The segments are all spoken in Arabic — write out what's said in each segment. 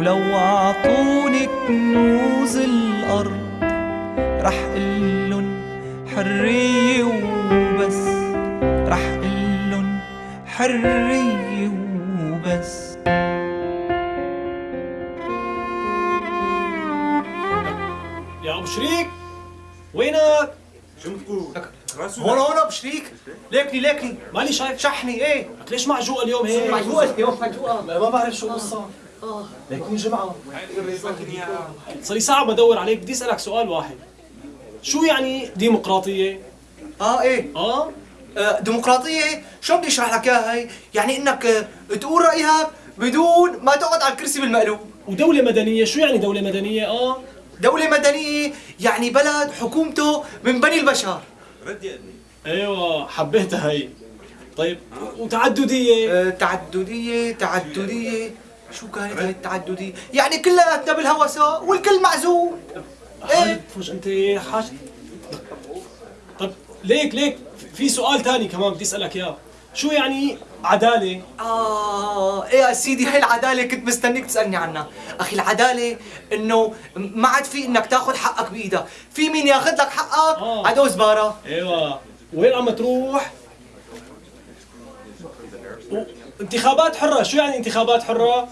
ولو عطوني كنوز الأرض رح قلن حرية وبس. رح قلن حرية وبس. يا أبو شريك وينك؟ هون هون أبو شريك. ليكني ليكني. ماني شايف شحني إيه؟ ليش معجوقة اليوم هيك؟ معجوقة اليوم معجوقة. ما ما بعرف شو القصة ليكون جمعة صار لي ساعة بدور عليك بدي أسألك سؤال واحد شو يعني ديمقراطية؟ آه إيه آه؟ آه، ديمقراطية شو بدي أشرح لك إياها هي؟ يعني إنك آه، تقول رأيك بدون ما تقعد على الكرسي بالمقلوب ودولة مدنية شو يعني دولة مدنية؟ آه؟ دولة مدنية يعني بلد حكومته من بني البشر أيوه حبيتها هي طيب وتعددية آه، تعددية تعددية شو كانت هاي التعددية؟ يعني كلياتنا بالهوا سوا والكل معزول إيه فوج أنت حاج طيب ليك ليك في سؤال تاني كمان بدي أسألك إياه شو يعني عدالة؟ آه إيه يا سيدي هاي العدالة كنت مستنيك تسألني عنها أخي العدالة إنه ما عاد في إنك تاخذ حقك بإيدك في مين ياخذ لك حقك آه. عدو زبارة أيوه وين عم تروح؟ انتخابات حرة شو يعني انتخابات حرة؟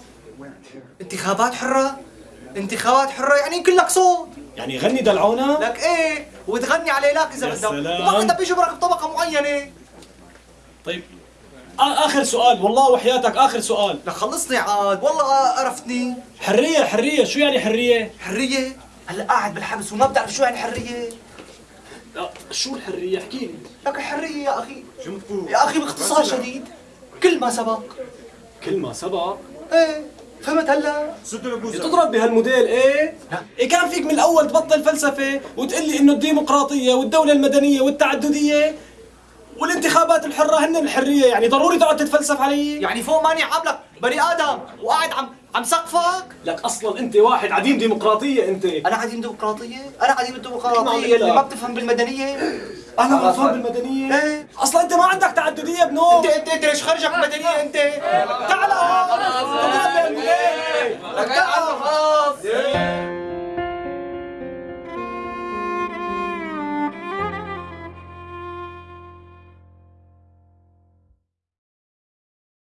انتخابات حرة؟ انتخابات حرة يعني كلك صوت. يعني غني دلعونا؟ لك إيه؟ وتغني على لك إذا يا بدك. سلام. وما حدا بيجبرك بطبقة معينة. طيب. آ- آخر سؤال. والله وحياتك آخر سؤال. لك خلصني عاد. والله قرفتني حرية حرية. شو يعني حرية؟ حرية؟ هلا قاعد بالحبس وما بتعرف شو يعني حرية. لا، شو الحرية؟ احكي لي. لك الحرية يا أخي. يا أخي باختصار شديد. كل ما سبق. كلمة سبق؟ إيه. فهمت هلا؟ تضرب بهالموديل إيه؟ إيه كان فيك من الأول تبطل فلسفة وتقول لي إنه الديمقراطية والدولة المدنية والتعددية والانتخابات الحرة هن الحرية. يعني ضروري تقعد تتفلسف علي؟ يعني فوق ماني عاملك. بني آدم وقاعد عم عم سقفك لك أصلا أنت واحد عديم ديمقراطية أنت. أنا عديم ديمقراطية؟ أنا عديم ما الديمقراطيه اللي. ما بتفهم بالمدنية. أنا غلطان بالمدنية. إيه. أصلا أنت ما عندك تعددية بنو أنت أنت أنت ليش خرجك مدنيه أنت؟